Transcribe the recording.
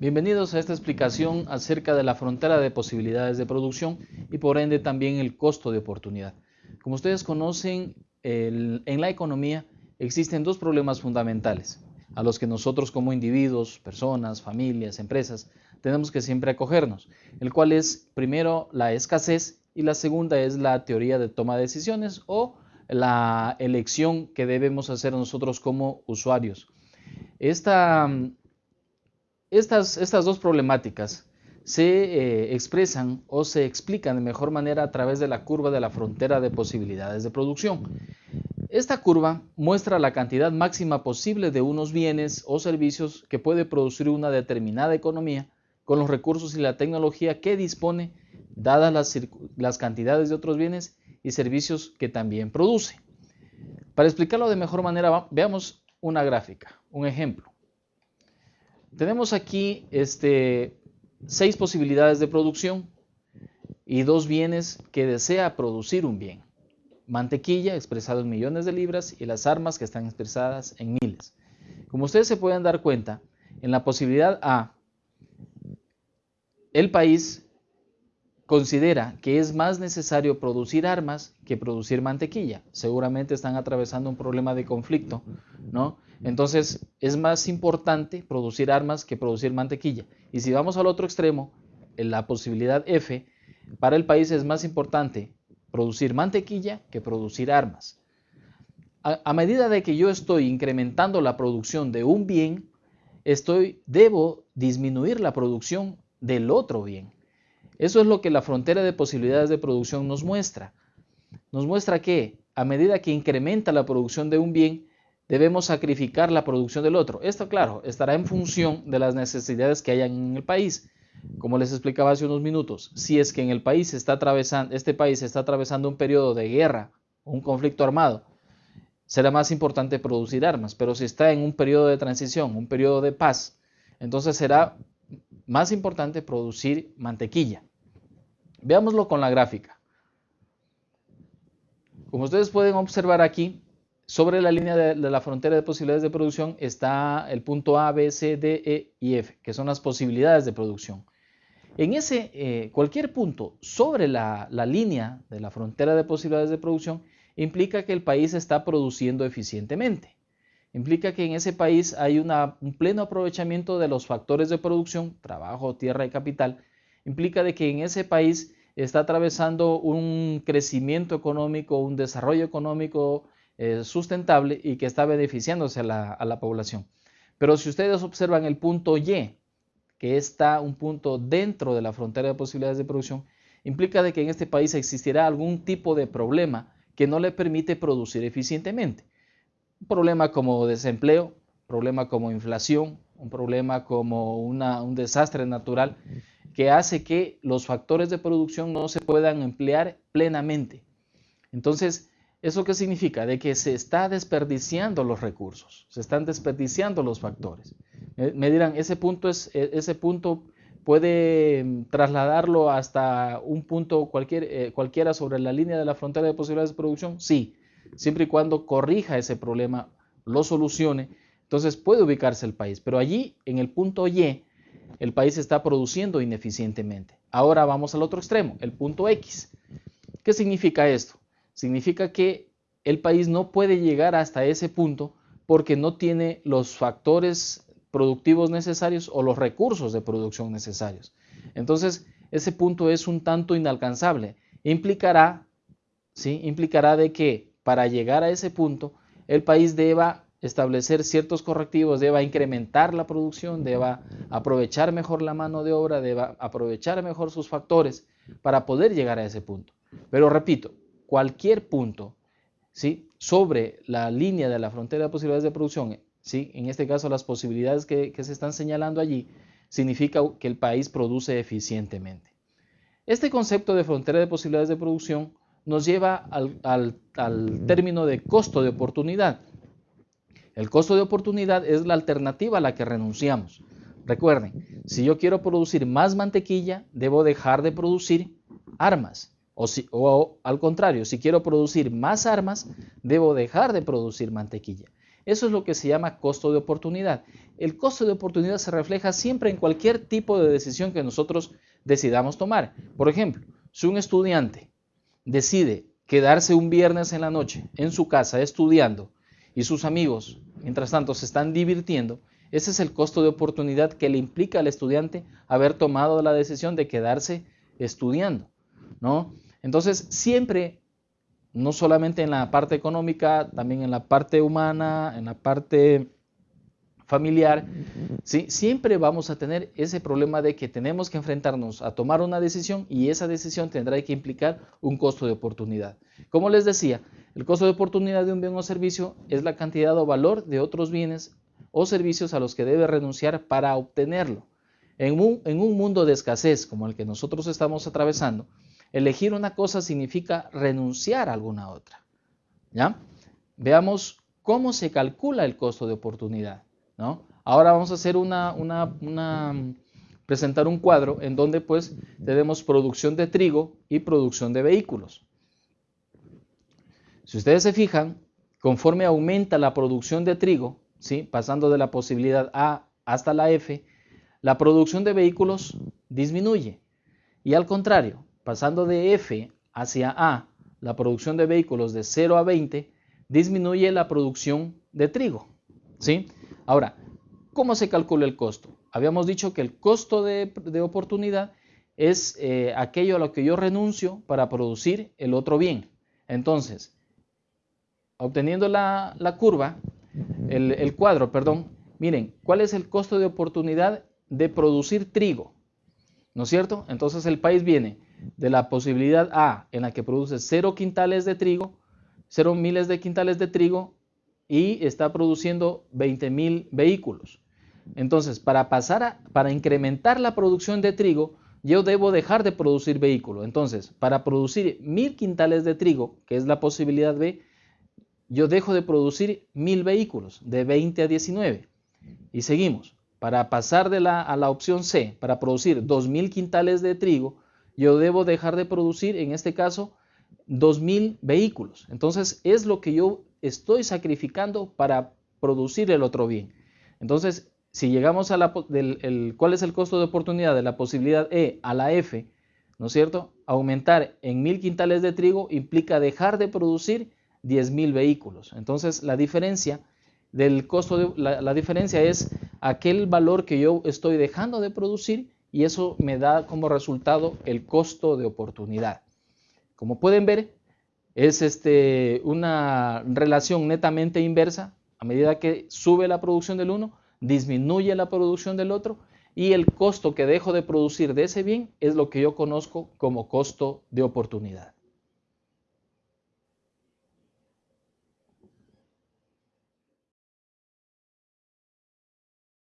Bienvenidos a esta explicación acerca de la frontera de posibilidades de producción y por ende también el costo de oportunidad. Como ustedes conocen, en la economía existen dos problemas fundamentales a los que nosotros como individuos, personas, familias, empresas, tenemos que siempre acogernos, el cual es primero la escasez y la segunda es la teoría de toma de decisiones o la elección que debemos hacer nosotros como usuarios. Esta estas, estas dos problemáticas se eh, expresan o se explican de mejor manera a través de la curva de la frontera de posibilidades de producción. Esta curva muestra la cantidad máxima posible de unos bienes o servicios que puede producir una determinada economía con los recursos y la tecnología que dispone, dadas las, las cantidades de otros bienes y servicios que también produce. Para explicarlo de mejor manera, veamos una gráfica, un ejemplo. Tenemos aquí este, seis posibilidades de producción y dos bienes que desea producir un bien. Mantequilla expresado en millones de libras y las armas que están expresadas en miles. Como ustedes se pueden dar cuenta, en la posibilidad A, el país considera que es más necesario producir armas que producir mantequilla. Seguramente están atravesando un problema de conflicto, ¿no? Entonces es más importante producir armas que producir mantequilla. Y si vamos al otro extremo, en la posibilidad F, para el país es más importante producir mantequilla que producir armas. A, medida de que yo estoy incrementando la producción de un bien, estoy, debo disminuir la producción del otro bien. Eso es lo que la frontera de posibilidades de producción nos muestra. Nos muestra que a medida que incrementa la producción de un bien, debemos sacrificar la producción del otro. Esto, claro, estará en función de las necesidades que hayan en el país. Como les explicaba hace unos minutos, si es que en el país está atravesando, este país está atravesando un periodo de guerra, un conflicto armado, será más importante producir armas. Pero si está en un periodo de transición, un periodo de paz, entonces será más importante producir mantequilla. Veámoslo con la gráfica. Como ustedes pueden observar aquí, sobre la línea de, la frontera de posibilidades de producción está el punto A, B, C, D, E y F, que son las posibilidades de producción. En ese, eh, cualquier punto sobre la, línea de la frontera de posibilidades de producción implica que el país está produciendo eficientemente. Implica que en ese país hay un pleno aprovechamiento de los factores de producción, trabajo, tierra y capital. Implica de que en ese país está atravesando un crecimiento económico, un desarrollo económico eh, sustentable y que está beneficiándose a la, población. Pero si ustedes observan el punto Y, que está un punto dentro de la frontera de posibilidades de producción, implica de que en este país existirá algún tipo de problema que no le permite producir eficientemente. Un problema como desempleo, problema como inflación, un problema como un desastre natural que hace que los factores de producción no se puedan emplear plenamente. Entonces, ¿Eso qué significa? De que se está desperdiciando los recursos, se están desperdiciando los factores. Me, dirán, ese punto, es, e, ese punto puede mm, trasladarlo hasta un punto cualquier, eh, cualquiera sobre la línea de la frontera de posibilidades de producción? Sí, siempre y cuando corrija ese problema, lo solucione, entonces puede ubicarse el país. Pero allí, en el punto Y, el país está produciendo ineficientemente. Ahora vamos al otro extremo, el punto X. ¿Qué significa esto? Significa que el país no puede llegar hasta ese punto porque no tiene los factores productivos necesarios o los recursos de producción necesarios. Entonces, ese punto es un tanto inalcanzable. Implicará, ¿sí? Implicará de que para llegar a ese punto, el país deba establecer ciertos correctivos, deba incrementar la producción, deba aprovechar mejor la mano de obra, deba aprovechar mejor sus factores para poder llegar a ese punto. Pero repito, cualquier punto ¿sí? sobre la línea de la frontera de posibilidades de producción, ¿sí? en este caso las posibilidades que, se están señalando allí, significa que el país produce eficientemente. Este concepto de frontera de posibilidades de producción nos lleva al, al, término de costo de oportunidad. El costo de oportunidad es la alternativa a la que renunciamos. Recuerden, si yo quiero producir más mantequilla, debo dejar de producir armas. O, al contrario, si quiero producir más armas, debo dejar de producir mantequilla. Eso es lo que se llama costo de oportunidad. El costo de oportunidad se refleja siempre en cualquier tipo de decisión que nosotros decidamos tomar. Por ejemplo, si un estudiante decide quedarse un viernes en la noche en su casa estudiando y sus amigos, mientras tanto, se están divirtiendo, ese es el costo de oportunidad que le implica al estudiante haber tomado la decisión de quedarse estudiando, ¿no? Entonces, siempre, no solamente en la parte económica, también en la parte humana, en la parte familiar, ¿sí? siempre vamos a tener ese problema de que tenemos que enfrentarnos a tomar una decisión y esa decisión tendrá que implicar un costo de oportunidad. Como les decía, el costo de oportunidad de un bien o servicio es la cantidad o valor de otros bienes o servicios a los que debe renunciar para obtenerlo. En un, en un mundo de escasez como el que nosotros estamos atravesando, elegir una cosa significa renunciar a alguna otra. ¿Ya? Veamos cómo se calcula el costo de oportunidad. ¿no? Ahora vamos a hacer una, una, presentar un cuadro en donde pues tenemos producción de trigo y producción de vehículos. Si ustedes se fijan, conforme aumenta la producción de trigo, ¿sí? pasando de la posibilidad A hasta la F, la producción de vehículos disminuye. Y al contrario, pasando de F hacia A, la producción de vehículos de 0 a 20, disminuye la producción de trigo. ¿sí? Ahora, ¿cómo se calcula el costo? Habíamos dicho que el costo de, oportunidad es eh, aquello a lo que yo renuncio para producir el otro bien. Entonces, obteniendo la, curva, el, cuadro, perdón, miren, ¿cuál es el costo de oportunidad de producir trigo? ¿No es cierto? Entonces el país viene de la posibilidad A en la que produce 0 quintales de trigo, 0 miles de quintales de trigo y está produciendo 20 mil vehículos. Entonces, para pasar a, para incrementar la producción de trigo, yo debo dejar de producir vehículos. Entonces, para producir mil quintales de trigo, que es la posibilidad B, yo dejo de producir mil vehículos, de 20 a 19. Y seguimos. Para pasar de la, a la opción C, para producir 2.000 quintales de trigo, yo debo dejar de producir, en este caso, 2.000 vehículos. Entonces, es lo que yo estoy sacrificando para producir el otro bien. Entonces, si llegamos a la, del, cuál es el costo de oportunidad de la posibilidad E a la F, ¿no es cierto? Aumentar en mil quintales de trigo implica dejar de producir 10.000 vehículos. Entonces, la diferencia del costo, de, la, diferencia es aquel valor que yo estoy dejando de producir y eso me da como resultado el costo de oportunidad. Como pueden ver, es este, una relación netamente inversa. A medida que sube la producción del uno, disminuye la producción del otro y el costo que dejo de producir de ese bien es lo que yo conozco como costo de oportunidad.